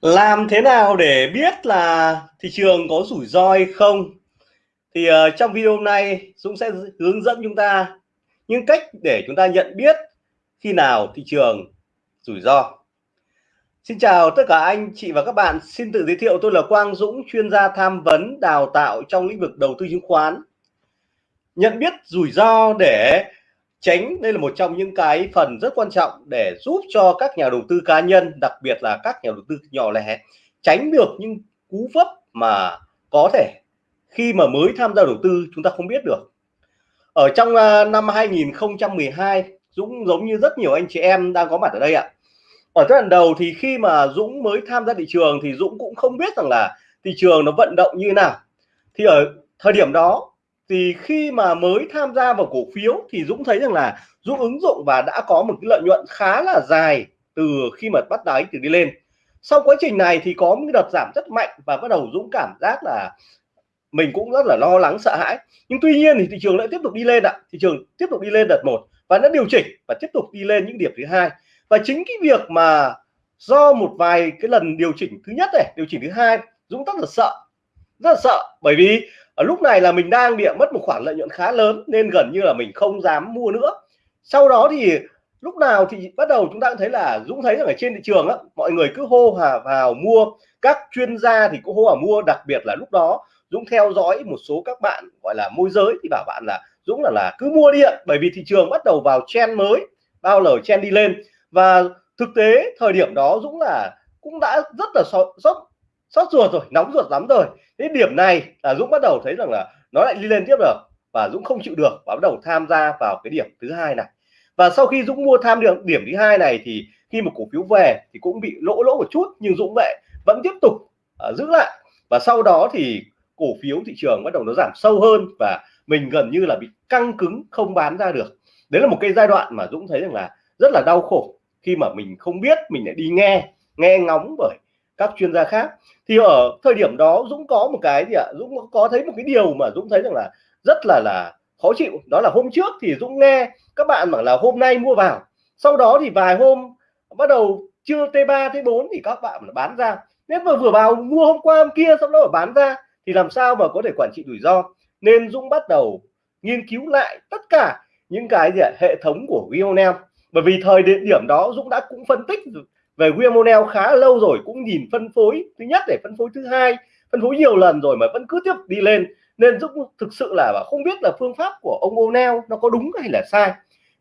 Làm thế nào để biết là thị trường có rủi ro hay không? Thì uh, trong video hôm nay Dũng sẽ hướng dẫn chúng ta những cách để chúng ta nhận biết khi nào thị trường rủi ro. Xin chào tất cả anh chị và các bạn. Xin tự giới thiệu tôi là Quang Dũng, chuyên gia tham vấn đào tạo trong lĩnh vực đầu tư chứng khoán. Nhận biết rủi ro để tránh đây là một trong những cái phần rất quan trọng để giúp cho các nhà đầu tư cá nhân, đặc biệt là các nhà đầu tư nhỏ lẻ, tránh được những cú vấp mà có thể khi mà mới tham gia đầu tư chúng ta không biết được. Ở trong à, năm 2012 Dũng giống như rất nhiều anh chị em đang có mặt ở đây ạ. Ở giai đoạn đầu thì khi mà Dũng mới tham gia thị trường thì Dũng cũng không biết rằng là thị trường nó vận động như thế nào. Thì ở thời điểm đó thì khi mà mới tham gia vào cổ phiếu thì Dũng thấy rằng là Dũng ứng dụng và đã có một cái lợi nhuận khá là dài từ khi mà bắt đáy từ đi lên. Sau quá trình này thì có một đợt giảm rất mạnh và bắt đầu Dũng cảm giác là mình cũng rất là lo lắng, sợ hãi. Nhưng tuy nhiên thì thị trường lại tiếp tục đi lên ạ. Thị trường tiếp tục đi lên đợt một và nó điều chỉnh và tiếp tục đi lên những điểm thứ hai. Và chính cái việc mà do một vài cái lần điều chỉnh thứ nhất này, điều chỉnh thứ hai, Dũng rất là sợ, rất là sợ. Bởi vì ở lúc này là mình đang bị mất một khoản lợi nhuận khá lớn nên gần như là mình không dám mua nữa. Sau đó thì lúc nào thì bắt đầu chúng ta cũng thấy là Dũng thấy rằng ở trên thị trường á, mọi người cứ hô hà vào mua. Các chuyên gia thì cũng hô hào mua, đặc biệt là lúc đó Dũng theo dõi một số các bạn gọi là môi giới thì bảo bạn là Dũng là là cứ mua đi ạ, bởi vì thị trường bắt đầu vào chen mới, bao lời chen đi lên. Và thực tế thời điểm đó Dũng là cũng đã rất là sót sót ruột rồi nóng ruột lắm rồi. Cái điểm này là Dũng bắt đầu thấy rằng là nó lại đi lên tiếp được và Dũng không chịu được và bắt đầu tham gia vào cái điểm thứ hai này. Và sau khi Dũng mua tham được điểm thứ hai này thì khi một cổ phiếu về thì cũng bị lỗ lỗ một chút nhưng Dũng vậy vẫn tiếp tục uh, giữ lại. Và sau đó thì cổ phiếu thị trường bắt đầu nó giảm sâu hơn và mình gần như là bị căng cứng không bán ra được. Đấy là một cái giai đoạn mà Dũng thấy rằng là rất là đau khổ khi mà mình không biết mình lại đi nghe nghe ngóng bởi các chuyên gia khác. Thì ở thời điểm đó Dũng có một cái gì ạ? Dũng có thấy một cái điều mà Dũng thấy rằng là rất là là khó chịu. Đó là hôm trước thì Dũng nghe các bạn bảo là hôm nay mua vào. Sau đó thì vài hôm bắt đầu chưa T3 T4 thì các bạn bán ra. Nếu mà vừa vào mua hôm qua, hôm kia, sau đó bán ra thì làm sao mà có thể quản trị rủi ro? Nên Dũng bắt đầu nghiên cứu lại tất cả những cái gì ạ? hệ thống của Vionel bởi vì thời điểm đó Dũng đã cũng phân tích về Wiemonel khá lâu rồi, cũng nhìn phân phối, thứ nhất để phân phối, thứ hai, phân phối nhiều lần rồi mà vẫn cứ tiếp đi lên. Nên Dũng thực sự là không biết là phương pháp của ông O'Neill nó có đúng hay là sai.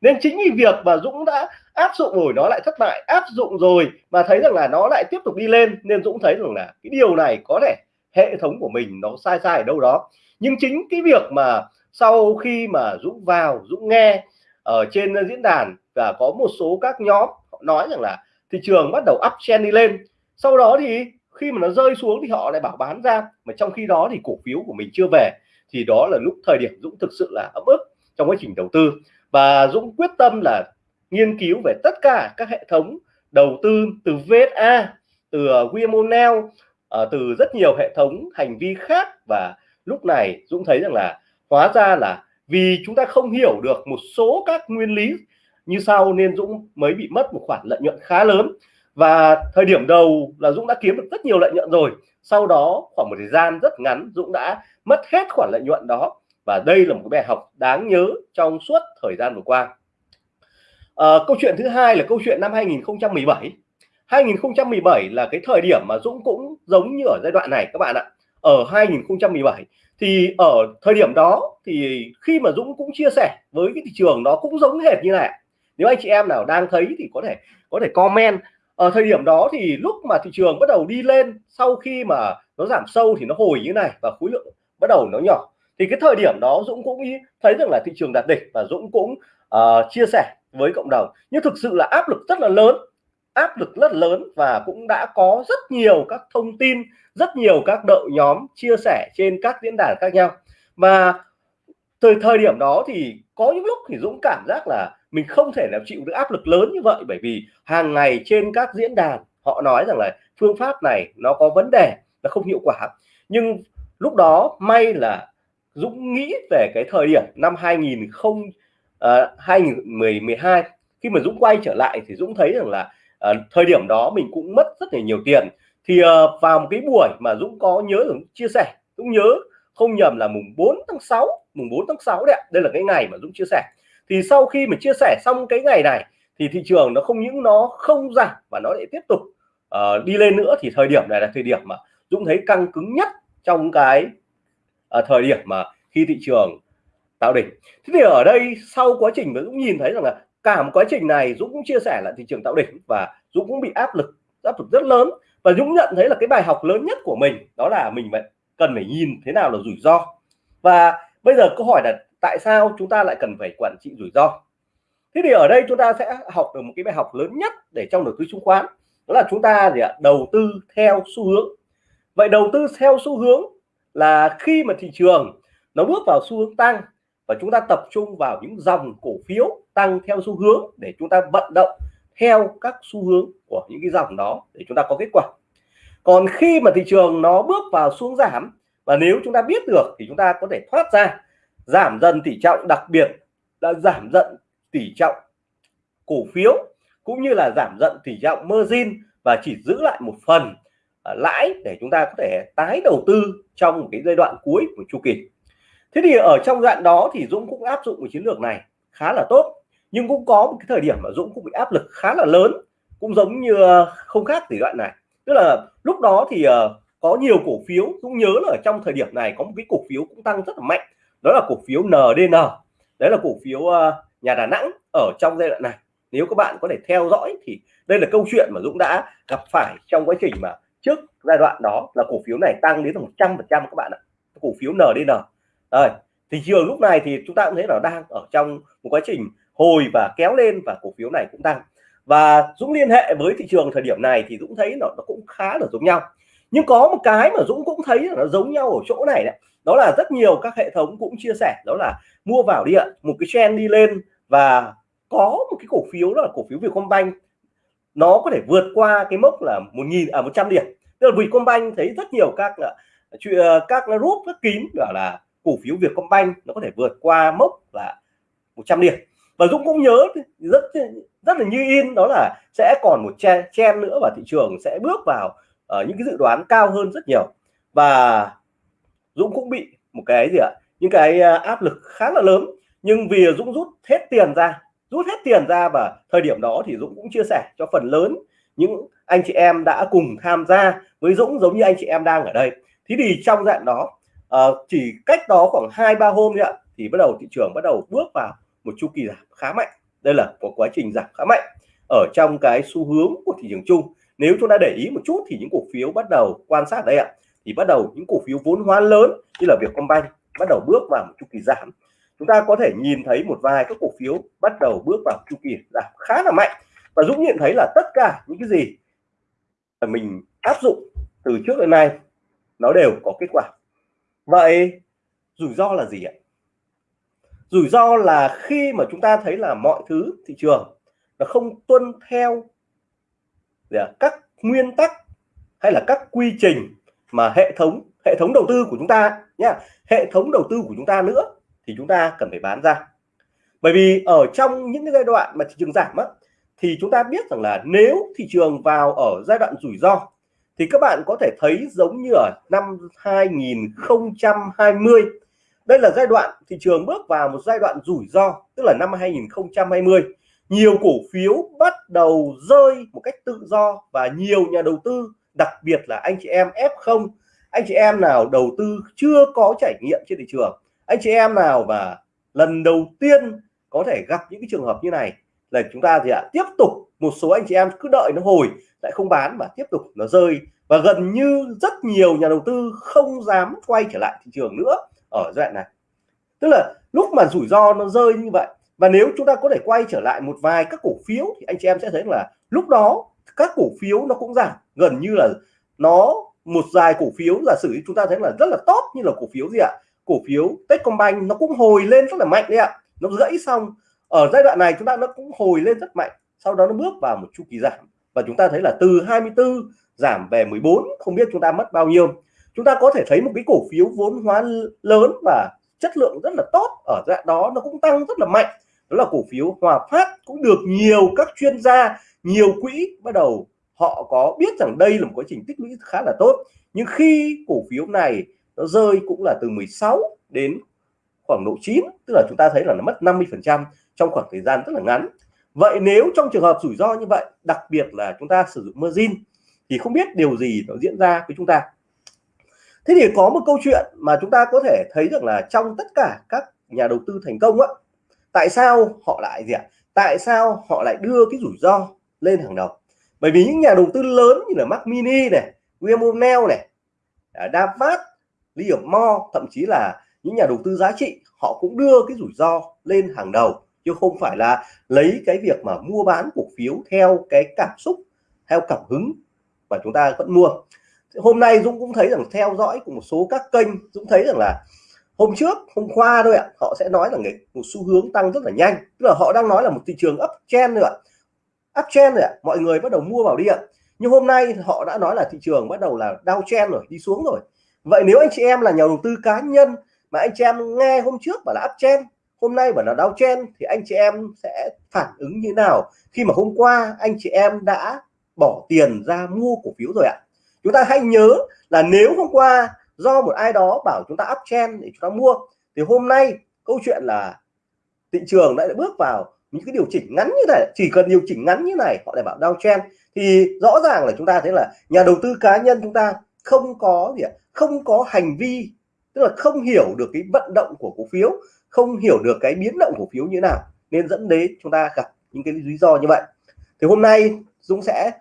Nên chính vì việc mà Dũng đã áp dụng rồi, nó lại thất bại, áp dụng rồi mà thấy rằng là nó lại tiếp tục đi lên, nên Dũng thấy rằng là cái điều này có thể hệ thống của mình nó sai sai ở đâu đó. Nhưng chính cái việc mà sau khi mà Dũng vào, Dũng nghe ở trên diễn đàn và có một số các nhóm họ nói rằng là thị trường bắt đầu uptrend đi lên. Sau đó thì khi mà nó rơi xuống thì họ lại bảo bán ra. Mà trong khi đó thì cổ phiếu của mình chưa về. Thì đó là lúc thời điểm Dũng thực sự là ấm ức trong quá trình đầu tư. Và Dũng quyết tâm là nghiên cứu về tất cả các hệ thống đầu tư từ VSA từ ờ, Wimonel ờ, từ rất nhiều hệ thống hành vi khác. Và lúc này Dũng thấy rằng là hóa ra là vì chúng ta không hiểu được một số các nguyên lý như sau nên Dũng mới bị mất một khoản lợi nhuận khá lớn. Và thời điểm đầu là Dũng đã kiếm được rất nhiều lợi nhuận rồi. Sau đó khoảng một thời gian rất ngắn Dũng đã mất hết khoản lợi nhuận đó. Và đây là một cái bài học đáng nhớ trong suốt thời gian vừa qua. À, câu chuyện thứ hai là câu chuyện năm 2017 2017 là cái thời điểm mà Dũng cũng giống như ở giai đoạn này các bạn ạ. Ở 2017 thì ở thời điểm đó thì khi mà Dũng cũng chia sẻ với cái thị trường nó cũng giống hệt như này nếu anh chị em nào đang thấy thì có thể có thể comment. Ở thời điểm đó thì lúc mà thị trường bắt đầu đi lên sau khi mà nó giảm sâu thì nó hồi như này và khối lượng bắt đầu nó nhỏ. Thì cái thời điểm đó Dũng cũng thấy rằng là thị trường đạt đỉnh và Dũng cũng uh, chia sẻ với cộng đồng. Nhưng thực sự là áp lực rất là lớn áp lực rất lớn và cũng đã có rất nhiều các thông tin rất nhiều các đội nhóm chia sẻ trên các diễn đàn khác nhau. Và từ thời điểm đó thì có những lúc thì Dũng cảm giác là mình không thể nào chịu được áp lực lớn như vậy bởi vì hàng ngày trên các diễn đàn họ nói rằng là phương pháp này nó có vấn đề nó không hiệu quả. Nhưng lúc đó may là Dũng nghĩ về cái thời điểm năm 2000 không à, uh, 2012 khi mà Dũng quay trở lại thì Dũng thấy rằng là uh, thời điểm đó mình cũng mất rất là nhiều tiền. Thì uh, vào một cái buổi mà Dũng có nhớ Dũng chia sẻ Dũng nhớ không nhầm là mùng 4 tháng 6 mùng 4 tháng 6 đấy đây là cái ngày mà Dũng chia sẻ. Thì sau khi mà chia sẻ xong cái ngày này thì thị trường nó không những nó không giảm và nó lại tiếp tục uh, đi lên nữa. Thì thời điểm này là thời điểm mà Dũng thấy căng cứng nhất trong cái uh, thời điểm mà khi thị trường tạo đỉnh. Thế thì ở đây sau quá trình mà Dũng nhìn thấy rằng là cả một quá trình này Dũng cũng chia sẻ là thị trường tạo đỉnh và Dũng cũng bị áp lực áp lực rất lớn. Và Dũng nhận thấy là cái bài học lớn nhất của mình đó là mình phải cần phải nhìn thế nào là rủi ro. Và bây giờ câu hỏi là tại sao chúng ta lại cần phải quản trị rủi ro? Thế thì ở đây chúng ta sẽ học được một cái bài học lớn nhất để trong đầu tư chứng khoán, đó là chúng ta gì ạ? Đầu tư theo xu hướng. Vậy đầu tư theo xu hướng là khi mà thị trường nó bước vào xu hướng tăng và chúng ta tập trung vào những dòng cổ phiếu tăng theo xu hướng để chúng ta vận động theo các xu hướng của những cái dòng đó để chúng ta có kết quả còn khi mà thị trường nó bước vào xuống giảm, và nếu chúng ta biết được thì chúng ta có thể thoát ra, giảm dần tỷ trọng, đặc biệt là giảm dần tỷ trọng cổ phiếu, cũng như là giảm dần tỷ trọng margin, và chỉ giữ lại một phần à, lãi để chúng ta có thể tái đầu tư trong một cái giai đoạn cuối của chu kỳ. Thế thì ở trong đoạn đó thì Dũng cũng áp dụng một chiến lược này khá là tốt, nhưng cũng có một cái thời điểm mà Dũng cũng bị áp lực khá là lớn, cũng giống như à, không khác gì đoạn này tức là lúc đó thì uh, có nhiều cổ phiếu Dũng nhớ là ở trong thời điểm này có một cái cổ phiếu cũng tăng rất là mạnh đó là cổ phiếu NDN đấy là cổ phiếu uh, nhà Đà Nẵng ở trong giai đoạn này. Nếu các bạn có thể theo dõi thì đây là câu chuyện mà Dũng đã gặp phải trong quá trình mà trước giai đoạn đó là cổ phiếu này tăng đến một trăm phần trăm các bạn ạ. Cổ phiếu NDN rồi thị trường lúc này thì chúng ta cũng thấy là đang ở trong một quá trình hồi và kéo lên và cổ phiếu này cũng tăng và Dũng liên hệ với thị trường thời điểm này thì Dũng thấy nó, nó cũng khá là giống nhau. Nhưng có một cái mà Dũng cũng thấy là nó giống nhau ở chỗ này đấy. Đó là rất nhiều các hệ thống cũng chia sẻ đó là mua vào đi ạ một cái trend đi lên và có một cái cổ phiếu đó là cổ phiếu Vietcombank. Nó có thể vượt qua cái mốc là một nghìn à 100 điểm. Tức là Vietcombank thấy rất nhiều các à, à, các group rất kín gọi là cổ phiếu Vietcombank nó có thể vượt qua mốc là 100 điểm và Dũng cũng nhớ rất rất là như in đó là sẽ còn một chen, chen nữa và thị trường sẽ bước vào uh, những cái dự đoán cao hơn rất nhiều. Và Dũng cũng bị một cái gì ạ? Những cái ờ, áp lực khá là lớn. Nhưng vì Dũng rút hết tiền ra rút hết tiền ra và thời điểm đó thì Dũng cũng chia sẻ cho phần lớn những anh chị em đã cùng tham gia với Dũng giống như anh chị em đang ở đây. Thế thì trong dạng đó uh, chỉ cách đó khoảng hai ba hôm nữa thì bắt đầu thị trường bắt đầu bước vào một chu kỳ giảm khá mạnh. Đây là một quá trình giảm khá mạnh ở trong cái xu hướng của thị trường chung. Nếu chúng ta để ý một chút thì những cổ phiếu bắt đầu quan sát đây ạ, thì bắt đầu những cổ phiếu vốn hóa lớn như là Vietcombank bắt đầu bước vào một chu kỳ giảm. Chúng ta có thể nhìn thấy một vài các cổ phiếu bắt đầu bước vào chu kỳ giảm khá là mạnh. Và Dũng nhận thấy là tất cả những cái gì mà mình áp dụng từ trước đến nay, nó đều có kết quả. Vậy rủi ro là gì ạ? Rủi ro là khi mà chúng ta thấy là mọi thứ thị trường nó không tuân theo các nguyên tắc hay là các quy trình mà hệ thống hệ thống đầu tư của chúng ta nhá hệ thống đầu tư của chúng ta nữa thì chúng ta cần phải bán ra. Bởi vì ở trong những cái giai đoạn mà thị trường giảm á, thì chúng ta biết rằng là nếu thị trường vào ở giai đoạn rủi ro thì các bạn có thể thấy giống như ở năm 2020 đây là giai đoạn thị trường bước vào một giai đoạn rủi ro, tức là năm 2020 nhiều cổ phiếu bắt đầu rơi một cách tự do và nhiều nhà đầu tư, đặc biệt là anh chị em F0 anh chị em nào đầu tư chưa có trải nghiệm trên thị trường, anh chị em nào mà lần đầu tiên có thể gặp những cái trường hợp như này, là chúng ta thì ạ? Tiếp tục, một số anh chị em cứ đợi nó hồi, lại không bán mà tiếp tục nó rơi. Và gần như rất nhiều nhà đầu tư không dám quay trở lại thị trường nữa ở giai đoạn này. Tức là lúc mà rủi ro nó rơi như vậy, và nếu chúng ta có thể quay trở lại một vài các cổ phiếu thì anh chị em sẽ thấy là lúc đó các cổ phiếu nó cũng giảm. Gần như là nó, một vài cổ phiếu giả sử chúng ta thấy là rất là tốt như là cổ phiếu gì ạ? Cổ phiếu Techcombank nó cũng hồi lên rất là mạnh đấy ạ. Nó gãy xong. Ở giai đoạn này chúng ta nó cũng hồi lên rất mạnh. Sau đó nó bước vào một chu kỳ giảm. Và chúng ta thấy là từ 24 giảm về 14 không biết chúng ta mất bao nhiêu chúng ta có thể thấy một cái cổ phiếu vốn hóa lớn và chất lượng rất là tốt. Ở dạng đó nó cũng tăng rất là mạnh. Đó là cổ phiếu Hòa Phát cũng được nhiều các chuyên gia, nhiều quỹ bắt đầu họ có biết rằng đây là một quá trình tích lũy khá là tốt. Nhưng khi cổ phiếu này nó rơi cũng là từ 16 đến khoảng độ 9 tức là chúng ta thấy là nó mất 50 phần trăm trong khoảng thời gian rất là ngắn. Vậy nếu trong trường hợp rủi ro như vậy, đặc biệt là chúng ta sử dụng margin, thì không biết điều gì nó diễn ra với chúng ta thế thì có một câu chuyện mà chúng ta có thể thấy được là trong tất cả các nhà đầu tư thành công á, tại sao họ lại gì ạ? Tại sao họ lại đưa cái rủi ro lên hàng đầu? Bởi vì những nhà đầu tư lớn như là Mac Mini này, William O'Neill này à, Davat Liam Mo thậm chí là những nhà đầu tư giá trị, họ cũng đưa cái rủi ro lên hàng đầu. Chứ không phải là lấy cái việc mà mua bán cổ phiếu theo cái cảm xúc, theo cảm hứng mà chúng ta vẫn mua hôm nay Dũng cũng thấy rằng theo dõi của một số các kênh, Dũng thấy rằng là hôm trước, hôm qua thôi ạ, họ sẽ nói là một xu hướng tăng rất là nhanh. Tức là họ đang nói là một thị trường uptrend nữa uptrend rồi ạ, mọi người bắt đầu mua vào đi ạ. Nhưng hôm nay họ đã nói là thị trường bắt đầu là downtrend rồi, đi xuống rồi. Vậy nếu anh chị em là nhà đầu tư cá nhân mà anh chị em nghe hôm trước bảo là uptrend hôm nay bảo là downtrend thì anh chị em sẽ phản ứng như nào? Khi mà hôm qua anh chị em đã bỏ tiền ra mua cổ phiếu rồi ạ chúng ta hãy nhớ là nếu hôm qua do một ai đó bảo chúng ta uptrend để chúng ta mua, thì hôm nay câu chuyện là thị trường đã bước vào những cái điều chỉnh ngắn như này. Chỉ cần điều chỉnh ngắn như này, họ lại bảo downtrend thì rõ ràng là chúng ta thấy là nhà đầu tư cá nhân chúng ta không có gì không có hành vi, tức là không hiểu được cái vận động của cổ phiếu, không hiểu được cái biến động cổ phiếu như nào, nên dẫn đến chúng ta gặp những cái lý do như vậy. Thì hôm nay Dũng sẽ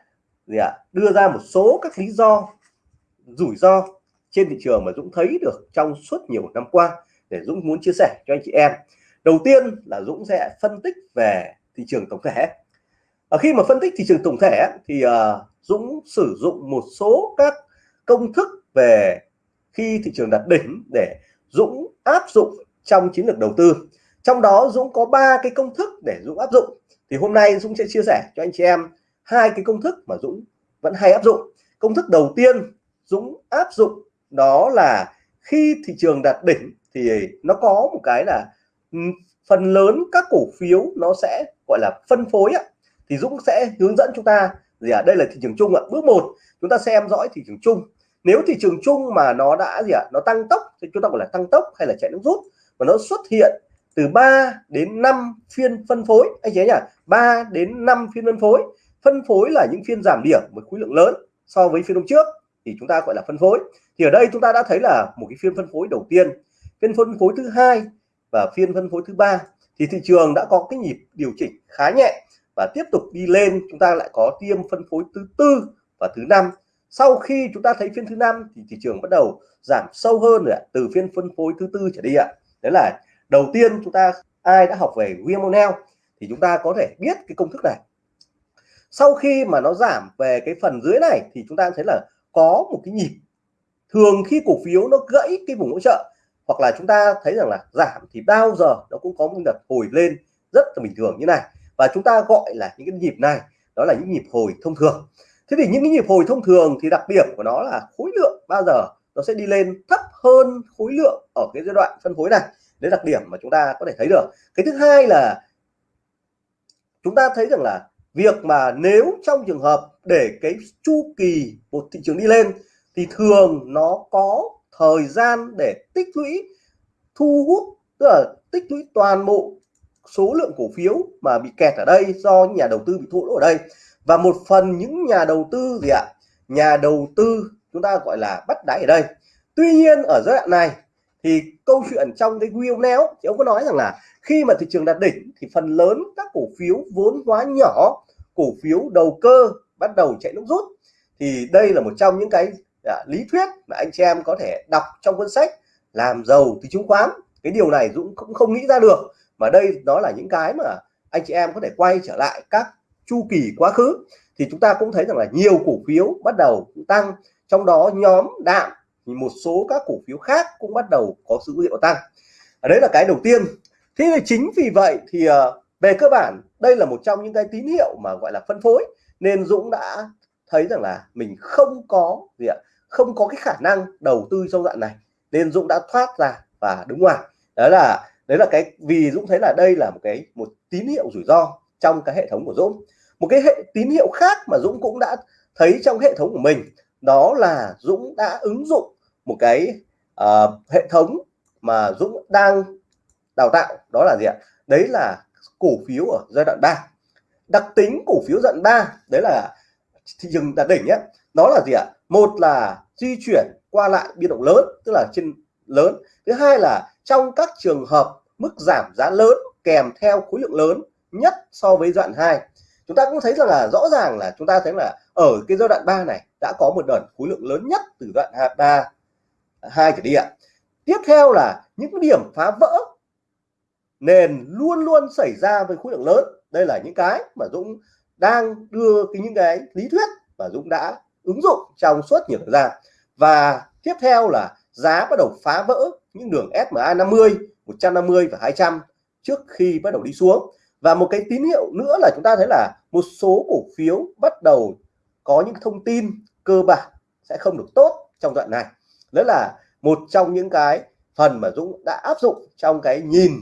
gì ạ? Đưa ra một số các lý do rủi ro trên thị trường mà Dũng thấy được trong suốt nhiều năm qua để Dũng muốn chia sẻ cho anh chị em. Đầu tiên là Dũng sẽ phân tích về thị trường tổng thể. Ở khi mà phân tích thị trường tổng thể thì uh, Dũng sử dụng một số các công thức về khi thị trường đặt đỉnh để Dũng áp dụng trong chiến lược đầu tư. Trong đó Dũng có ba cái công thức để Dũng áp dụng. Thì hôm nay Dũng sẽ chia sẻ cho anh chị em hai cái công thức mà Dũng vẫn hay áp dụng. Công thức đầu tiên Dũng áp dụng đó là khi thị trường đạt đỉnh thì nó có một cái là ừ, phần lớn các cổ phiếu nó sẽ, gọi là, phân phối ạ. Thì Dũng sẽ hướng dẫn chúng ta gì ạ? À? đây là thị trường chung ạ. Bước một, chúng ta xem dõi thị trường chung. Nếu thị trường chung mà nó đã gì ạ? À? nó tăng tốc, thì chúng ta gọi là tăng tốc hay là chạy nước rút và nó xuất hiện từ 3 đến 5 phiên phân phối. Anh chị nhỉ 3 đến 5 phiên phân phối phân phối là những phiên giảm điểm với khối lượng lớn so với phiên hôm trước, thì chúng ta gọi là phân phối. Thì ở đây chúng ta đã thấy là một cái phiên phân phối đầu tiên, phiên phân phối thứ hai và phiên phân phối thứ ba. Thì thị trường đã có cái nhịp điều chỉnh khá nhẹ và tiếp tục đi lên, chúng ta lại có tiêm phân phối thứ tư và thứ năm. Sau khi chúng ta thấy phiên thứ năm thì thị trường bắt đầu giảm sâu hơn rồi ạ, từ phiên phân phối thứ tư trở đi ạ. Đấy là đầu tiên chúng ta, ai đã học về William thì chúng ta có thể biết cái công thức này sau khi mà nó giảm về cái phần dưới này thì chúng ta thấy là có một cái nhịp. Thường khi cổ phiếu nó gãy cái vùng hỗ trợ, hoặc là chúng ta thấy rằng là giảm thì bao giờ nó cũng có một đợt hồi lên rất là bình thường như này. Và chúng ta gọi là những cái nhịp này, đó là những nhịp hồi thông thường. Thế thì những cái nhịp hồi thông thường thì đặc điểm của nó là khối lượng bao giờ nó sẽ đi lên thấp hơn khối lượng ở cái giai đoạn phân phối này. Đấy đặc điểm mà chúng ta có thể thấy được. Cái thứ hai là chúng ta thấy rằng là việc mà nếu trong trường hợp để cái chu kỳ một thị trường đi lên, thì thường nó có thời gian để tích lũy, thu hút, tức là tích lũy toàn bộ số lượng cổ phiếu mà bị kẹt ở đây do nhà đầu tư bị thua lỗ ở đây. Và một phần những nhà đầu tư gì ạ? Nhà đầu tư chúng ta gọi là bắt đáy ở đây. Tuy nhiên ở giai đoạn này thì câu chuyện trong cái wheel néo thì ông có nói rằng là khi mà thị trường đạt đỉnh thì phần lớn các cổ phiếu vốn hóa nhỏ cổ phiếu đầu cơ bắt đầu chạy nước rút. Thì đây là một trong những cái à, lý thuyết mà anh chị em có thể đọc trong cuốn sách làm giàu từ chứng khoán. Cái điều này Dũng cũng không nghĩ ra được mà đây đó là những cái mà anh chị em có thể quay trở lại các chu kỳ quá khứ. Thì chúng ta cũng thấy rằng là nhiều cổ phiếu bắt đầu tăng trong đó nhóm đạm thì một số các cổ phiếu khác cũng bắt đầu có dữ hiệu tăng. Đấy là cái đầu tiên. Thế thì chính vì vậy thì ờ, về cơ bản, đây là một trong những cái tín hiệu mà gọi là phân phối. Nên Dũng đã thấy rằng là mình không có gì ạ, không có cái khả năng đầu tư trong đoạn này. Nên Dũng đã thoát ra và đứng ngoài. Đó là, đấy là cái, vì Dũng thấy là đây là một cái, một tín hiệu rủi ro trong cái hệ thống của Dũng. Một cái hệ, tín hiệu khác mà Dũng cũng đã thấy trong hệ thống của mình, đó là Dũng đã ứng dụng một cái uh, hệ thống mà Dũng đang đào tạo đó là gì ạ? Đấy là cổ phiếu ở giai đoạn 3 đặc tính cổ phiếu giai đoạn 3 đấy là thị trường đạt đỉnh nhé. Đó là gì ạ? Một là di chuyển qua lại biên động lớn tức là trên lớn. Thứ hai là trong các trường hợp mức giảm giá lớn kèm theo khối lượng lớn nhất so với đoạn 2 chúng ta cũng thấy rằng là rõ ràng là chúng ta thấy là ở cái giai đoạn 3 này đã có một đợt khối lượng lớn nhất từ đoạn 3 hai trở đi ạ. Tiếp theo là những điểm phá vỡ nền luôn luôn xảy ra với khối lượng lớn. Đây là những cái mà Dũng đang đưa cái những cái lý thuyết và Dũng đã ứng dụng trong suốt nhiều thời gian. Và tiếp theo là giá bắt đầu phá vỡ những đường SMA 50 150 và 200 trước khi bắt đầu đi xuống. Và một cái tín hiệu nữa là chúng ta thấy là một số cổ phiếu bắt đầu có những thông tin cơ bản sẽ không được tốt trong đoạn này đó là một trong những cái phần mà Dũng đã áp dụng trong cái nhìn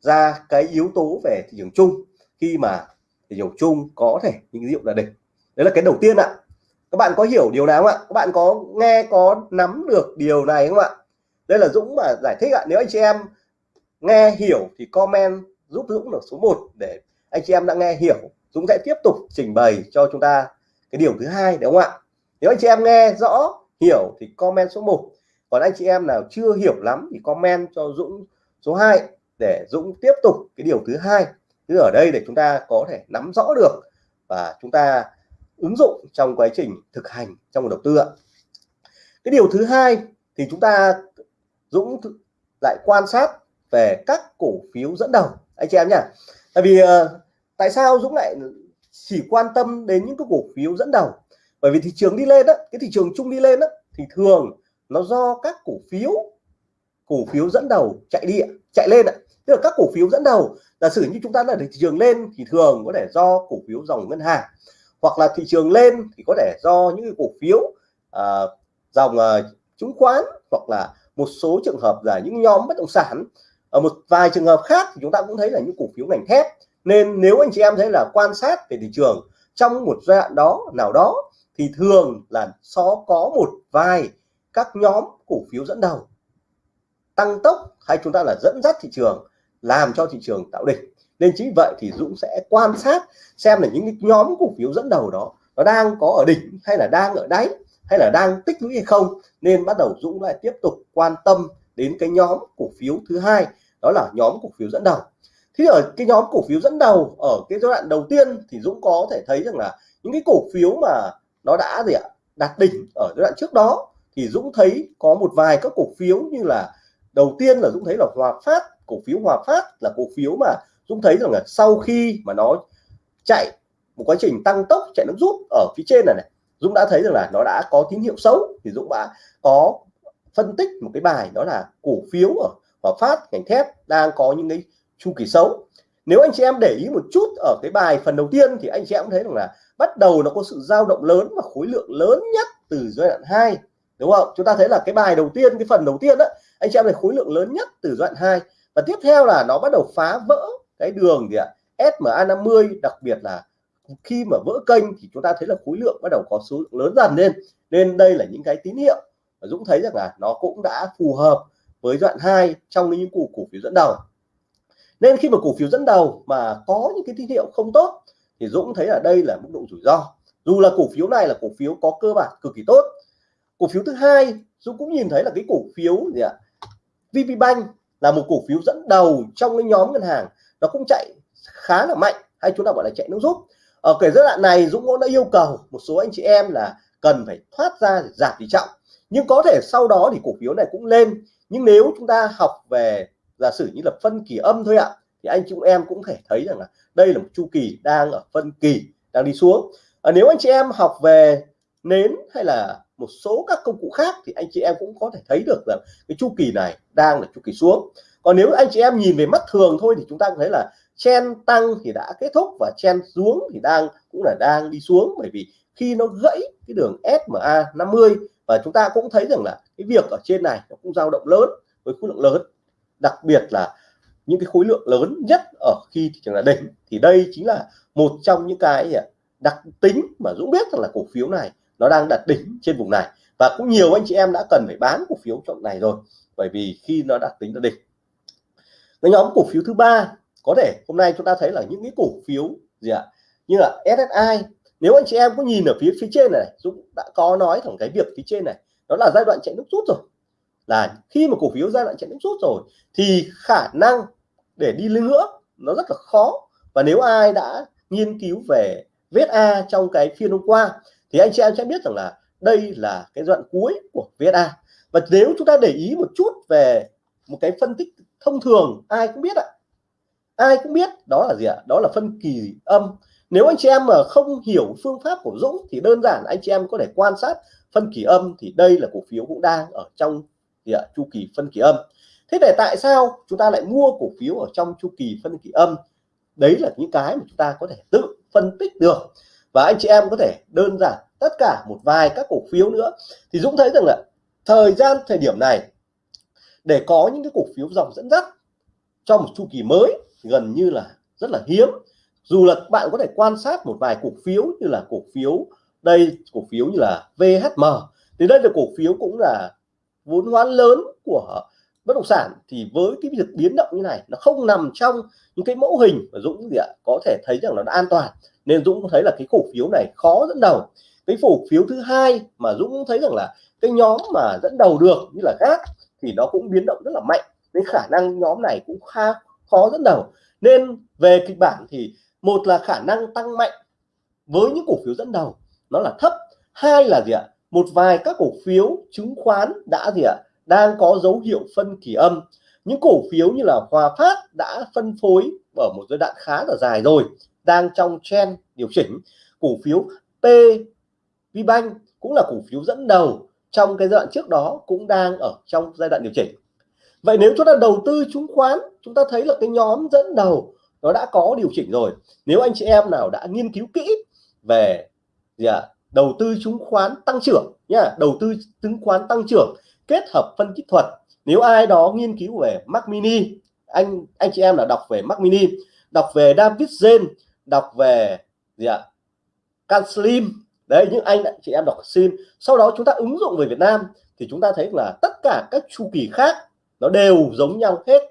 ra cái yếu tố về thị trường chung, khi mà thị trường chung có thể những ví là đỉnh. Đấy là cái đầu tiên ạ. Các bạn có hiểu điều nào không ạ? Các bạn có nghe, có nắm được điều này không ạ? Đây là Dũng mà giải thích ạ. Nếu anh chị em nghe hiểu thì comment giúp Dũng được số 1 để anh chị em đã nghe hiểu. Dũng sẽ tiếp tục trình bày cho chúng ta cái điều thứ hai, đúng không ạ? Nếu anh chị em nghe rõ hiểu thì comment số 1 còn anh chị em nào chưa hiểu lắm thì comment cho Dũng số 2 để Dũng tiếp tục cái điều thứ hai. Thứ ở đây để chúng ta có thể nắm rõ được và chúng ta ứng dụng trong quá trình thực hành trong đầu tư ạ. Cái điều thứ hai thì chúng ta Dũng lại quan sát về các cổ phiếu dẫn đầu, anh chị em nhá. Tại vì ờ, tại sao Dũng lại chỉ quan tâm đến những cái cổ phiếu dẫn đầu? Bởi vì thị trường đi lên đó cái thị trường chung đi lên đó thì thường nó do các cổ phiếu cổ phiếu dẫn đầu chạy đi chạy lên ạ. Tức là các cổ phiếu dẫn đầu giả sử như chúng ta là thị trường lên thì thường có thể do cổ phiếu dòng ngân hàng hoặc là thị trường lên thì có thể do những cổ phiếu uh, dòng uh, chứng khoán hoặc là một số trường hợp là những nhóm bất động sản. Ở một vài trường hợp khác thì chúng ta cũng thấy là những cổ phiếu ngành thép. Nên nếu anh chị em thấy là quan sát về thị trường trong một giai đoạn đó nào đó thì thường là nó có một vài các nhóm cổ phiếu dẫn đầu. Tăng tốc hay chúng ta là dẫn dắt thị trường, làm cho thị trường tạo đỉnh. Nên chính vậy thì Dũng sẽ quan sát xem là những cái nhóm cổ phiếu dẫn đầu đó, nó đang có ở đỉnh hay là đang ở đáy, hay là đang tích lũy hay không. Nên bắt đầu Dũng lại tiếp tục quan tâm đến cái nhóm cổ phiếu thứ hai, đó là nhóm cổ phiếu dẫn đầu. Thì ở cái nhóm cổ phiếu dẫn đầu, ở cái giai đoạn đầu tiên thì Dũng có thể thấy rằng là những cái cổ phiếu mà nó đã gì ạ? Đạt đỉnh ở giai đoạn trước đó. Thì Dũng thấy có một vài các cổ phiếu như là, đầu tiên là Dũng thấy là Hòa Phát, cổ phiếu Hòa Phát là cổ phiếu mà Dũng thấy rằng là sau khi mà nó chạy một quá trình tăng tốc, chạy nước rút ở phía trên này này, Dũng đã thấy rằng là nó đã có tín hiệu xấu. Thì Dũng đã có phân tích một cái bài đó là cổ phiếu ở Hòa Phát, ngành thép đang có những cái chu kỳ xấu nếu anh chị em để ý một chút ở cái bài phần đầu tiên thì anh chị em thấy rằng là bắt đầu nó có sự dao động lớn và khối lượng lớn nhất từ giai đoạn 2 đúng không? Chúng ta thấy là cái bài đầu tiên, cái phần đầu tiên đó anh chị em thấy khối lượng lớn nhất từ giai đoạn 2 và tiếp theo là nó bắt đầu phá vỡ cái đường gì ạ? SMA 50 đặc biệt là khi mà vỡ kênh thì chúng ta thấy là khối lượng bắt đầu có số lượng lớn dần lên. Nên đây là những cái tín hiệu và Dũng thấy rằng là nó cũng đã phù hợp với đoạn 2 trong những cổ cổ phiếu dẫn đầu nên khi mà cổ phiếu dẫn đầu mà có những cái tín hiệu không tốt, thì Dũng thấy là đây là mức độ rủi ro. Dù là cổ phiếu này là cổ phiếu có cơ bản cực kỳ tốt. Cổ phiếu thứ hai, Dũng cũng nhìn thấy là cái cổ phiếu gì ạ? VPBank là một cổ phiếu dẫn đầu trong cái nhóm ngân hàng. Nó cũng chạy khá là mạnh, hay chúng ta gọi là chạy nước rút. Ở cái giai đoạn này, Dũng cũng đã yêu cầu một số anh chị em là cần phải thoát ra để giảm tỷ trọng. Nhưng có thể sau đó thì cổ phiếu này cũng lên. Nhưng nếu chúng ta học về giả sử như là phân kỳ âm thôi ạ thì anh chị em cũng thể thấy rằng là đây là một chu kỳ đang ở phân kỳ đang đi xuống. À, nếu anh chị em học về nến hay là một số các công cụ khác thì anh chị em cũng có thể thấy được rằng cái chu kỳ này đang là chu kỳ xuống. Còn nếu anh chị em nhìn về mắt thường thôi thì chúng ta thấy là chen tăng thì đã kết thúc và chen xuống thì đang cũng là đang đi xuống. Bởi vì khi nó gãy cái đường SMA 50 và chúng ta cũng thấy rằng là cái việc ở trên này nó cũng dao động lớn với khối lượng lớn đặc biệt là những cái khối lượng lớn nhất ở khi thị trường là đỉnh, thì đây chính là một trong những cái à, đặc tính mà Dũng biết rằng là cổ phiếu này nó đang đặt đỉnh trên vùng này. Và cũng nhiều anh chị em đã cần phải bán cổ phiếu trong này rồi, bởi vì khi nó đặt tính nó đỉnh. Cái nhóm cổ phiếu thứ ba, có thể hôm nay chúng ta thấy là những cái cổ phiếu gì ạ? Như là SSI nếu anh chị em có nhìn ở phía phía trên này, Dũng đã có nói thẳng cái việc phía trên này đó là giai đoạn chạy nước rút rồi là khi mà cổ phiếu giai đoạn chạy nước rút rồi, thì khả năng để đi lên nữa nó rất là khó. Và nếu ai đã nghiên cứu về VSA trong cái phiên hôm qua, thì anh chị em sẽ biết rằng là đây là cái đoạn cuối của VSA và nếu chúng ta để ý một chút về một cái phân tích thông thường, ai cũng biết ạ. Ai cũng biết đó là gì ạ? Đó là phân kỳ âm. Nếu anh chị em mà không hiểu phương pháp của Dũng, thì đơn giản anh chị em có thể quan sát phân kỳ âm, thì đây là cổ phiếu cũng đang ở trong gì ạ chu kỳ phân kỳ âm. Thế để tại sao chúng ta lại mua cổ phiếu ở trong chu kỳ phân kỳ âm? Đấy là những cái mà chúng ta có thể tự phân tích được. Và anh chị em có thể đơn giản tất cả một vài các cổ phiếu nữa. Thì Dũng thấy rằng là thời gian thời điểm này, để có những cái cổ phiếu dòng dẫn dắt trong một chu kỳ mới gần như là rất là hiếm. Dù là bạn có thể quan sát một vài cổ phiếu như là cổ phiếu đây, cổ phiếu như là VHM thì đây là cổ phiếu cũng là vốn hóa lớn của bất động sản thì với cái việc biến động như này nó không nằm trong những cái mẫu hình mà Dũng gì ạ, có thể thấy rằng nó đã an toàn. Nên Dũng thấy là cái cổ phiếu này khó dẫn đầu. Cái cổ phiếu thứ hai mà Dũng thấy rằng là cái nhóm mà dẫn đầu được như là gác thì nó cũng biến động rất là mạnh. Nên khả năng nhóm này cũng khá khó dẫn đầu. Nên về kịch bản thì một là khả năng tăng mạnh với những cổ phiếu dẫn đầu, nó là thấp. Hai là gì ạ một vài các cổ phiếu chứng khoán đã gì ạ đang có dấu hiệu phân kỳ âm. Những cổ phiếu như là Hòa Phát đã phân phối ở một giai đoạn khá là dài rồi đang trong trend điều chỉnh. Cổ phiếu P VBank cũng là cổ phiếu dẫn đầu trong cái giai đoạn trước đó cũng đang ở trong giai đoạn điều chỉnh. Vậy nếu chúng ta đầu tư chứng khoán chúng ta thấy là cái nhóm dẫn đầu nó đã có điều chỉnh rồi. Nếu anh chị em nào đã nghiên cứu kỹ về gì à, đầu tư chứng khoán tăng trưởng nha đầu tư chứng khoán tăng trưởng kết hợp phân kỹ thuật. Nếu ai đó nghiên cứu về Mac Mini anh anh chị em là đọc về Mac Mini đọc về David Zen đọc về gì ạ? Can Slim. Đấy những anh chị em đọc Slim. Sau đó chúng ta ứng dụng về Việt Nam thì chúng ta thấy là tất cả các chu kỳ khác nó đều giống nhau hết.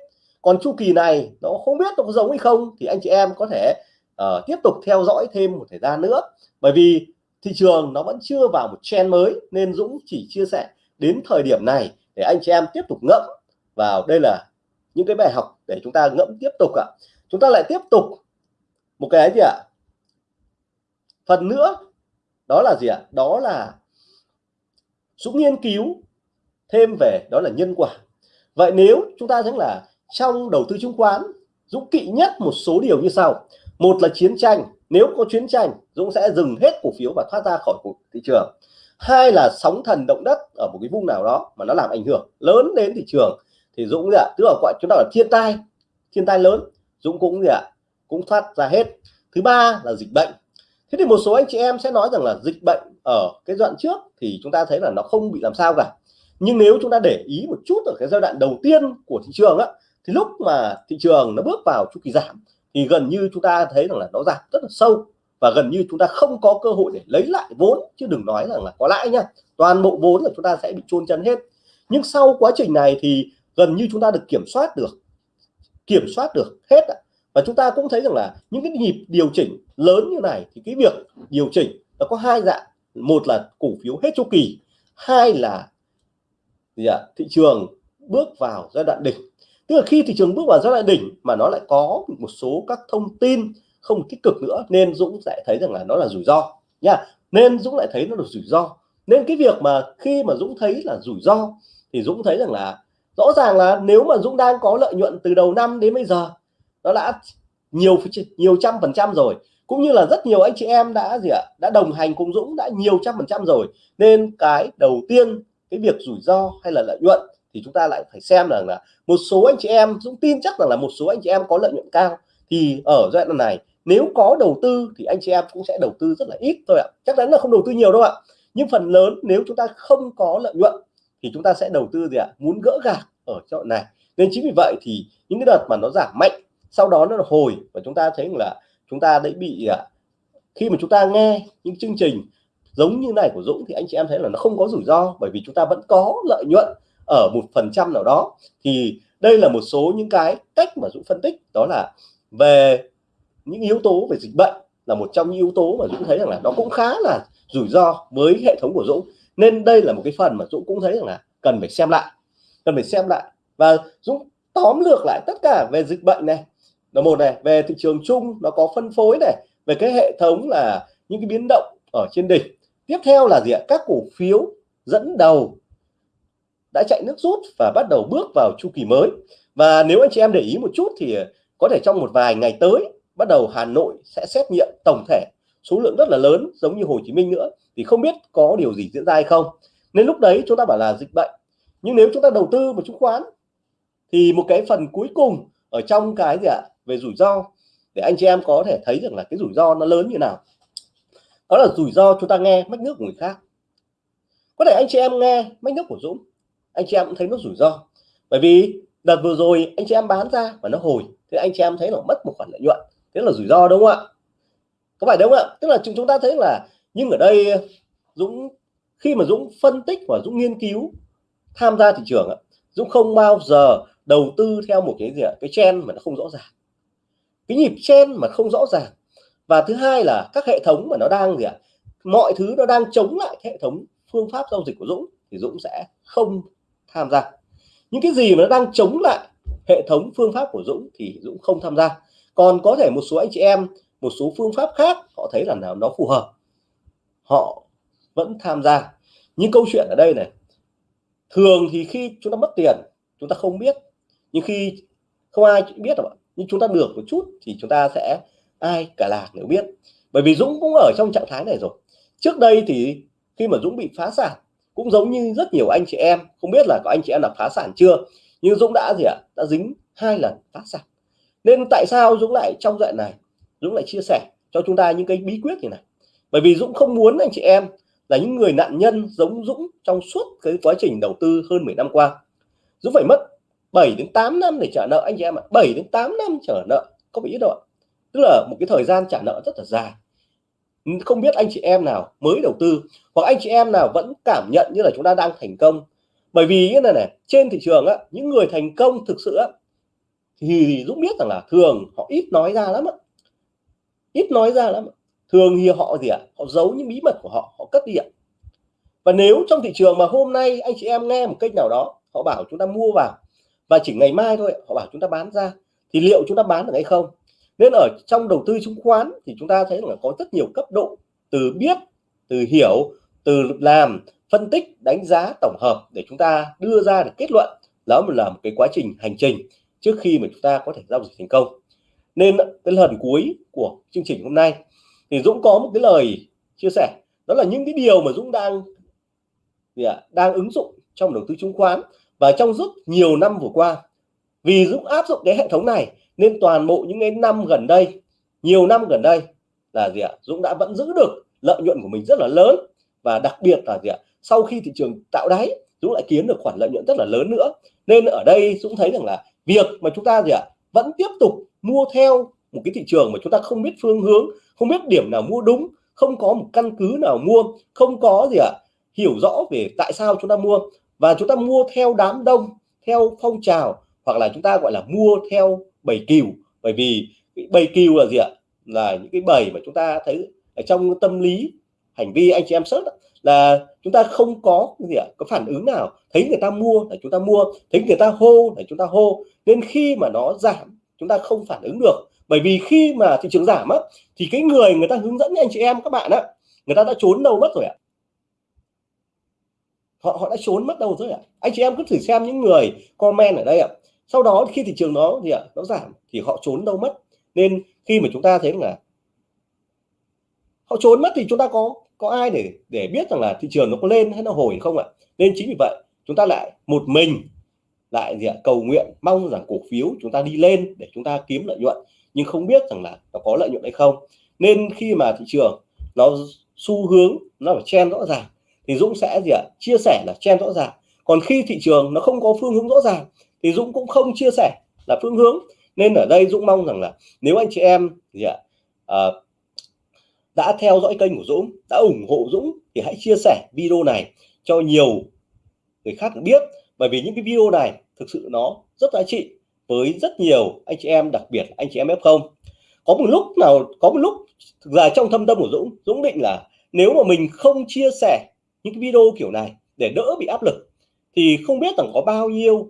Còn chu kỳ này nó không biết nó có giống hay không thì anh chị em có thể uh, tiếp tục theo dõi thêm một thời gian nữa. Bởi vì thị trường nó vẫn chưa vào một trend mới nên Dũng chỉ chia sẻ đến thời điểm này để anh chị em tiếp tục ngẫm vào. Đây là những cái bài học để chúng ta ngẫm tiếp tục ạ. Chúng ta lại tiếp tục một cái gì ạ? Phần nữa, đó là gì ạ? Đó là Dũng nghiên cứu thêm về, đó là nhân quả. Vậy nếu chúng ta thấy là trong đầu tư chứng khoán, Dũng kỵ nhất một số điều như sau một là chiến tranh. Nếu có chiến tranh, Dũng sẽ dừng hết cổ phiếu và thoát ra khỏi thị trường. Hai là sóng thần động đất ở một cái vùng nào đó mà nó làm ảnh hưởng lớn đến thị trường. Thì Dũng gì ạ tức là gọi chúng ta là thiên tai thiên tai lớn. Dũng cũng gì ạ cũng thoát ra hết. Thứ ba là dịch bệnh. Thế thì một số anh chị em sẽ nói rằng là dịch bệnh ở cái đoạn trước thì chúng ta thấy là nó không bị làm sao cả. Nhưng nếu chúng ta để ý một chút ở cái giai đoạn đầu tiên của thị trường á, thì lúc mà thị trường nó bước vào chu kỳ giảm thì gần như chúng ta thấy rằng là nó giảm rất là sâu và gần như chúng ta không có cơ hội để lấy lại vốn, chứ đừng nói rằng là có lãi nhá toàn bộ vốn là chúng ta sẽ bị chôn chân hết. Nhưng sau quá trình này thì gần như chúng ta được kiểm soát được, kiểm soát được hết và chúng ta cũng thấy rằng là những cái nhịp điều chỉnh lớn như này thì cái việc điều chỉnh nó có hai dạng. Một là cổ phiếu hết chu kỳ, hai là gì ạ? Thị trường bước vào giai đoạn đỉnh tức là khi thị trường bước vào giai đoạn đỉnh mà nó lại có một số các thông tin không tích cực nữa, nên Dũng sẽ thấy rằng là nó là rủi ro, nha. Nên Dũng lại thấy nó là rủi ro. Nên cái việc mà khi mà Dũng thấy là rủi ro thì Dũng thấy rằng là rõ ràng là nếu mà Dũng đang có lợi nhuận từ đầu năm đến bây giờ, nó đã nhiều nhiều trăm phần trăm rồi. Cũng như là rất nhiều anh chị em đã gì ạ, đã đồng hành cùng Dũng đã nhiều trăm phần trăm rồi. Nên cái đầu tiên, cái việc rủi ro hay là lợi nhuận thì chúng ta lại phải xem rằng là một số anh chị em, Dũng tin chắc rằng là một số anh chị em có lợi nhuận cao. Thì ở giai đoạn này, nếu có đầu tư thì anh chị em cũng sẽ đầu tư rất là ít thôi ạ. Chắc chắn là không đầu tư nhiều đâu ạ. Nhưng phần lớn nếu chúng ta không có lợi nhuận thì chúng ta sẽ đầu tư gì ạ? Muốn gỡ gạc ở chỗ này. Nên chính vì vậy thì những cái đợt mà nó giảm mạnh, sau đó nó hồi và chúng ta thấy là chúng ta đã bị à, khi mà chúng ta nghe những chương trình giống như này của Dũng thì anh chị em thấy là nó không có rủi ro bởi vì chúng ta vẫn có lợi nhuận ở một phần trăm nào đó, thì đây là một số những cái cách mà Dũng phân tích, đó là về những yếu tố về dịch bệnh là một trong những yếu tố mà Dũng thấy rằng là nó cũng khá là rủi ro với hệ thống của Dũng. Nên đây là một cái phần mà Dũng cũng thấy rằng là cần phải xem lại, cần phải xem lại. Và Dũng tóm lược lại tất cả về dịch bệnh này. Là một này, về thị trường chung nó có phân phối này, về cái hệ thống là những cái biến động ở trên đỉnh. Tiếp theo là gì ạ? Các cổ phiếu dẫn đầu đã chạy nước rút và bắt đầu bước vào chu kỳ mới. Và nếu anh chị em để ý một chút thì có thể trong một vài ngày tới, bắt đầu Hà Nội sẽ xét nghiệm tổng thể số lượng rất là lớn giống như Hồ Chí Minh nữa. Thì không biết có điều gì diễn ra hay không. Nên lúc đấy chúng ta bảo là dịch bệnh. Nhưng nếu chúng ta đầu tư vào chứng khoán, thì một cái phần cuối cùng ở trong cái gì ạ? Về rủi ro. Để anh chị em có thể thấy rằng là cái rủi ro nó lớn như nào. Đó là rủi ro chúng ta nghe mách nước của người khác. Có thể anh chị em nghe mách nước của Dũng anh chị em cũng thấy nó rủi ro. Bởi vì đợt vừa rồi anh chị em bán ra và nó hồi thì anh chị em thấy nó mất một khoản lợi nhuận, thế là rủi ro đúng không ạ? Có phải đúng không ạ? Tức là chúng chúng ta thấy là nhưng ở đây Dũng, khi mà Dũng phân tích và Dũng nghiên cứu, tham gia thị trường Dũng không bao giờ đầu tư theo một cái gì ạ? Cái chen mà nó không rõ ràng. Cái nhịp chen mà không rõ ràng. Và thứ hai là các hệ thống mà nó đang gì ạ? Mọi thứ nó đang chống lại hệ thống phương pháp giao dịch của Dũng thì Dũng sẽ không tham gia. Những cái gì mà nó đang chống lại hệ thống phương pháp của Dũng thì Dũng không tham gia. Còn có thể một số anh chị em, một số phương pháp khác, họ thấy là nào nó phù hợp, họ vẫn tham gia. Nhưng câu chuyện ở đây này, thường thì khi chúng ta mất tiền, chúng ta không biết. Nhưng khi không ai biết đâu nhưng chúng ta được một chút thì chúng ta sẽ, ai cả lạc đều biết. Bởi vì Dũng cũng ở trong trạng thái này rồi. Trước đây thì khi mà Dũng bị phá sản cũng giống như rất nhiều anh chị em, không biết là có anh chị em là phá sản chưa, nhưng Dũng đã gì ạ? Đã dính hai lần phá sản. Nên tại sao Dũng lại trong đoạn này? Dũng lại chia sẻ cho chúng ta những cái bí quyết như này. Bởi vì Dũng không muốn anh chị em là những người nạn nhân giống Dũng trong suốt cái quá trình đầu tư hơn 10 năm qua. Dũng phải mất 7 đến 8 năm để trả nợ anh chị em ạ. 7 đến 8 năm trả nợ có bị ít đâu ạ. Tức là một cái thời gian trả nợ rất là dài không biết anh chị em nào mới đầu tư, hoặc anh chị em nào vẫn cảm nhận như là chúng ta đang thành công. Bởi vì như này này, trên thị trường á, những người thành công thực sự á, thì Dũng biết rằng là thường họ ít nói ra lắm á. Ít nói ra lắm. Thường thì họ gì ạ? Họ giấu những bí mật của họ họ cất đi ạ. Và nếu trong thị trường mà hôm nay anh chị em nghe một cách nào đó, họ bảo chúng ta mua vào, và chỉ ngày mai thôi, họ bảo chúng ta bán ra, thì liệu chúng ta bán được hay không? Nên ở trong đầu tư chứng khoán thì chúng ta thấy là có rất nhiều cấp độ từ biết từ hiểu từ làm phân tích đánh giá tổng hợp để chúng ta đưa ra được kết luận. Đó là một cái quá trình hành trình trước khi mà chúng ta có thể giao dịch thành công. Nên cái lần cuối của chương trình hôm nay thì Dũng có một cái lời chia sẻ. Đó là những cái điều mà Dũng đang gì ạ, đang ứng dụng trong đầu tư chứng khoán. Và trong rất nhiều năm vừa qua vì Dũng áp dụng cái hệ thống này nên toàn bộ những cái năm gần đây, nhiều năm gần đây là gì ạ? Dũng đã vẫn giữ được lợi nhuận của mình rất là lớn. Và đặc biệt là gì ạ? Sau khi thị trường tạo đáy, Dũng lại kiếm được khoản lợi nhuận rất là lớn nữa. Nên ở đây Dũng thấy rằng là việc mà chúng ta gì ạ? Vẫn tiếp tục mua theo một cái thị trường mà chúng ta không biết phương hướng, không biết điểm nào mua đúng, không có một căn cứ nào mua, không có gì ạ? Hiểu rõ về tại sao chúng ta mua. Và chúng ta mua theo đám đông, theo phong trào, hoặc là chúng ta gọi là mua theo bầy cừu bởi vì bầy cừu là gì ạ? Là những cái bầy mà chúng ta thấy ở trong tâm lý, hành vi anh chị em sớt là chúng ta không có gì ạ? Có phản ứng nào thấy người ta mua là chúng ta mua, thấy người ta hô là chúng ta hô. Nên khi mà nó giảm, chúng ta không phản ứng được. Bởi vì khi mà thị trường giảm á, thì cái người người ta hướng dẫn anh chị em, các bạn á, người ta đã trốn đâu mất rồi ạ. Họ họ đã trốn mất đâu rồi ạ. Anh chị em cứ thử xem những người comment ở đây ạ sau đó khi thị trường nó gì ạ? Nó giảm thì họ trốn đâu mất. Nên khi mà chúng ta thấy là họ trốn mất thì chúng ta có có ai để để biết rằng là thị trường nó có lên hay nó hồi không ạ? Nên chính vì vậy, chúng ta lại một mình lại gì ạ? Cầu nguyện, mong rằng cổ phiếu chúng ta đi lên để chúng ta kiếm lợi nhuận, nhưng không biết rằng là nó có lợi nhuận hay không. Nên khi mà thị trường nó xu hướng nó phải chen rõ ràng thì Dũng sẽ gì ạ? Chia sẻ là chen rõ ràng. Còn khi thị trường nó không có phương hướng rõ ràng thì Dũng cũng không chia sẻ là phương hướng. Nên ở đây Dũng mong rằng là nếu anh chị em gì ạ à, đã theo dõi kênh của Dũng đã ủng hộ Dũng thì hãy chia sẻ video này cho nhiều người khác biết. Bởi vì những cái video này thực sự nó rất giá trị với rất nhiều anh chị em đặc biệt anh chị em F0 có một lúc nào có một lúc thực ra trong thâm tâm của Dũng Dũng định là nếu mà mình không chia sẻ những cái video kiểu này để đỡ bị áp lực thì không biết rằng có bao nhiêu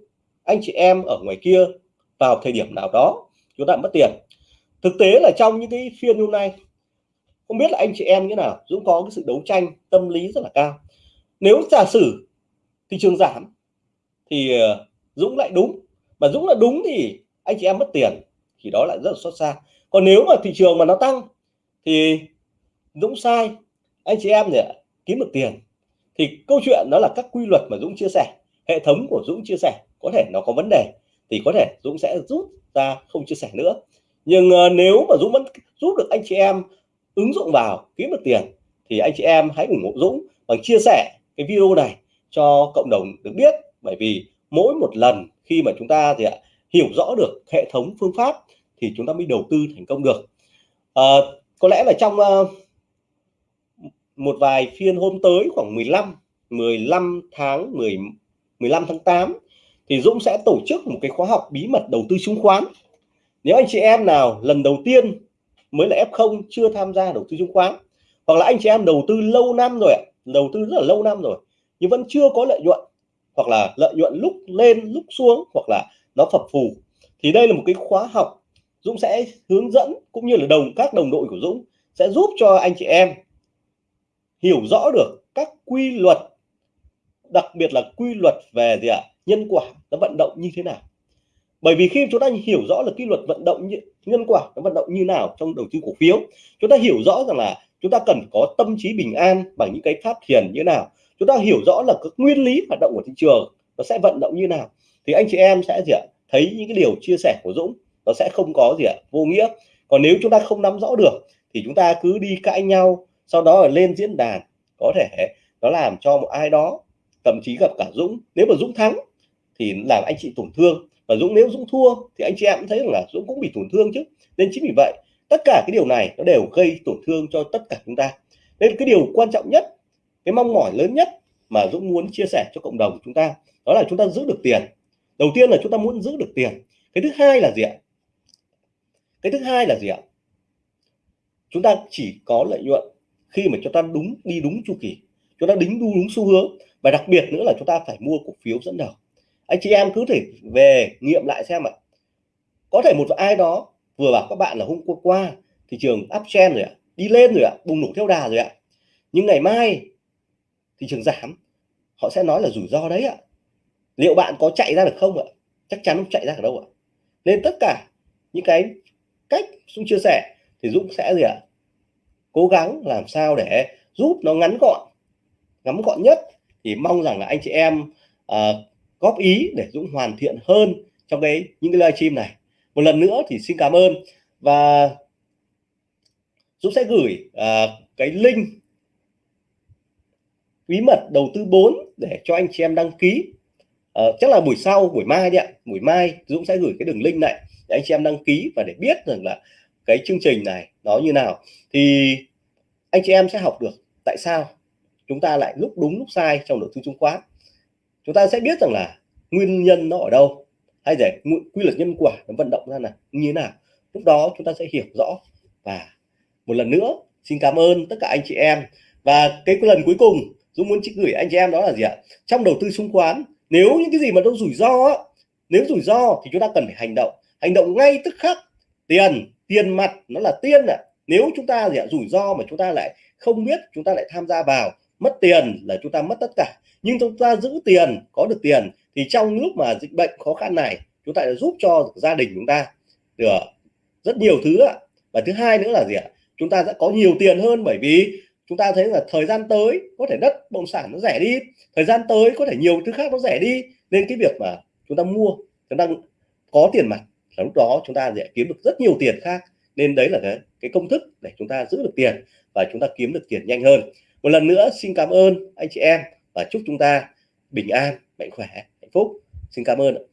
anh chị em ở ngoài kia vào thời điểm nào đó, chúng ta mất tiền. Thực tế là trong những cái phiên hôm nay, không biết là anh chị em như nào, Dũng có cái sự đấu tranh tâm lý rất là cao. Nếu giả sử thị trường giảm thì ờ, Dũng lại đúng, mà Dũng là đúng thì anh chị em mất tiền thì đó lại rất là xót xa. Còn nếu mà thị trường mà nó tăng thì Dũng sai, anh chị em để kiếm được tiền. Thì câu chuyện đó là các quy luật mà Dũng chia sẻ, hệ thống của Dũng chia sẻ có thể nó có vấn đề thì có thể Dũng sẽ rút ra không chia sẻ nữa. Nhưng uh, nếu mà Dũng vẫn giúp được anh chị em ứng dụng vào kiếm được tiền thì anh chị em hãy ủng hộ Dũng bằng chia sẻ cái video này cho cộng đồng được biết. Bởi vì mỗi một lần khi mà chúng ta thì hiểu rõ được hệ thống phương pháp thì chúng ta mới đầu tư thành công được. À, có lẽ là trong uh, một vài phiên hôm tới khoảng 15 15 tháng 10 15 tháng 8 thì Dũng sẽ tổ chức một cái khóa học bí mật đầu tư chứng khoán. Nếu anh chị em nào lần đầu tiên mới là F0 chưa tham gia đầu tư chứng khoán, hoặc là anh chị em đầu tư lâu năm rồi đầu tư rất là lâu năm rồi, nhưng vẫn chưa có lợi nhuận, hoặc là lợi nhuận lúc lên, lúc xuống, hoặc là nó phập phù, thì đây là một cái khóa học Dũng sẽ hướng dẫn cũng như là đồng, các đồng đội của Dũng sẽ giúp cho anh chị em hiểu rõ được các quy luật đặc biệt là quy luật về gì ạ nhân quả nó vận động như thế nào. Bởi vì khi chúng ta hiểu rõ là quy luật vận động như, nhân quả nó vận động như nào trong đầu tư cổ phiếu chúng ta hiểu rõ rằng là chúng ta cần có tâm trí bình an bằng những cái pháp thiền như thế nào. Chúng ta hiểu rõ là các nguyên lý hoạt động của thị trường nó sẽ vận động như nào. Thì anh chị em sẽ gì ạ thấy những cái điều chia sẻ của Dũng nó sẽ không có gì ạ vô nghĩa. Còn nếu chúng ta không nắm rõ được thì chúng ta cứ đi cãi nhau sau đó là lên diễn đàn. Có thể nó làm cho một ai đó thậm chí gặp cả Dũng. Nếu mà Dũng thắng thì làm anh chị tổn thương. Và Dũng nếu Dũng thua thì anh chị em cũng thấy rằng là Dũng cũng bị tổn thương chứ. Nên chính vì vậy, tất cả cái điều này nó đều gây tổn thương cho tất cả chúng ta. Nên cái điều quan trọng nhất, cái mong mỏi lớn nhất mà Dũng muốn chia sẻ cho cộng đồng chúng ta, đó là chúng ta giữ được tiền. Đầu tiên là chúng ta muốn giữ được tiền. Cái thứ hai là gì ạ? Cái thứ hai là gì ạ? Chúng ta chỉ có lợi nhuận khi mà chúng ta đúng, đi đúng chu kỳ chúng ta đính đu đúng xu hướng. Và đặc biệt nữa là chúng ta phải mua cổ phiếu dẫn đầu. Anh chị em cứ thể về nghiệm lại xem ạ. Có thể một ai đó vừa bảo các bạn là hôm qua thị trường uptrend rồi ạ, đi lên rồi ạ, bùng nổ theo đà rồi ạ. Nhưng ngày mai thị trường giảm, họ sẽ nói là rủi ro đấy ạ. Liệu bạn có chạy ra được không ạ? Chắc chắn không chạy ra được đâu ạ. Nên tất cả những cái cách Dũng chia sẻ thì Dũng sẽ gì ạ? Cố gắng làm sao để giúp nó ngắn gọn ngắn gọn nhất thì mong rằng là anh chị em uh, góp ý để Dũng hoàn thiện hơn trong cái những cái livestream này. Một lần nữa thì xin cảm ơn và Dũng sẽ gửi uh, cái link bí mật đầu tư 4 để cho anh chị em đăng ký. Uh, chắc là buổi sau buổi mai đi ạ. Buổi mai Dũng sẽ gửi cái đường link này để anh chị em đăng ký và để biết rằng là cái chương trình này nó như nào. Thì anh chị em sẽ học được tại sao chúng ta lại lúc đúng lúc sai trong đầu tư chứng khoán. Chúng ta sẽ biết rằng là nguyên nhân nó ở đâu. Hay để quy luật nhân quả nó vận động ra là như thế nào. Lúc đó chúng ta sẽ hiểu rõ. Và một lần nữa, xin cảm ơn tất cả anh chị em. Và cái lần cuối cùng, Dũng muốn chỉ gửi anh chị em đó là gì ạ? Trong đầu tư chứng khoán, nếu những cái gì mà nó rủi ro nếu rủi ro thì chúng ta cần phải hành động. Hành động ngay tức khắc. Tiền tiền mặt nó là tiên ạ. À. nếu chúng ta gì ạ? Rủi ro mà chúng ta lại không biết, chúng ta lại tham gia vào mất tiền là chúng ta mất tất cả nhưng chúng ta giữ tiền có được tiền thì trong lúc mà dịch bệnh khó khăn này chúng ta đã giúp cho gia đình chúng ta được rất nhiều thứ ạ và thứ hai nữa là gì ạ chúng ta sẽ có nhiều tiền hơn bởi vì chúng ta thấy là thời gian tới có thể đất bất động sản nó rẻ đi thời gian tới có thể nhiều thứ khác nó rẻ đi nên cái việc mà chúng ta mua chúng ta có tiền mặt là lúc đó chúng ta sẽ kiếm được rất nhiều tiền khác nên đấy là cái, cái công thức để chúng ta giữ được tiền và chúng ta kiếm được tiền nhanh hơn một lần nữa, xin cảm ơn anh chị em và chúc chúng ta bình an, mạnh khỏe, hạnh phúc. Xin cảm ơn